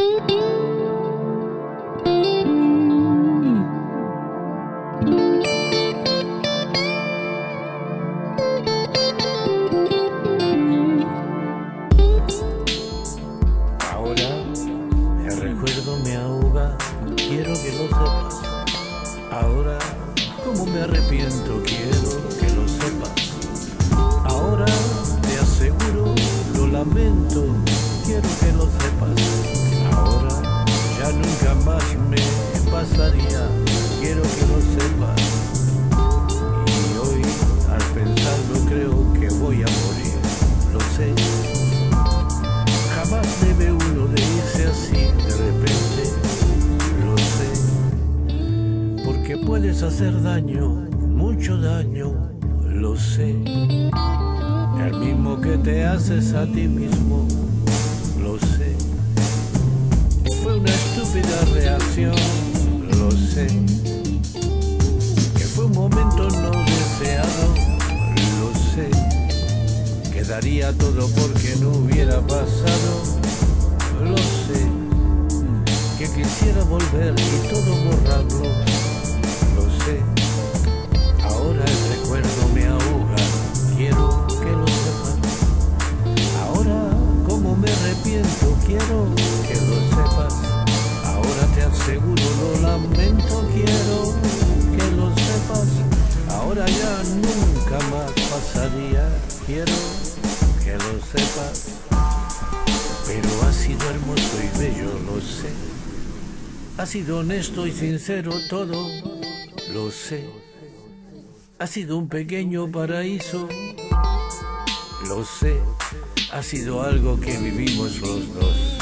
Ahora el recuerdo me ahoga, quiero que lo sepas. Ahora, como me arrepiento, quiero que lo sepas. Ahora te aseguro, lo lamento, quiero que lo sepas nunca más me pasaría, quiero que lo sepas. Y hoy, al pensarlo, creo que voy a morir, lo sé. Jamás debe uno de irse así de repente, lo sé. Porque puedes hacer daño, mucho daño, lo sé. El mismo que te haces a ti mismo. reacción, lo sé. Que fue un momento no deseado, lo sé. Que daría todo porque no hubiera pasado, lo sé. Que quisiera volver y todo borrarlo, lo sé. Ahora el recuerdo me ahoga, quiero que lo sepas. Ahora como me arrepiento, quiero... quiero que lo sepas, pero ha sido hermoso y bello, lo sé. Ha sido honesto y sincero todo, lo sé. Ha sido un pequeño paraíso, lo sé. Ha sido algo que vivimos los dos.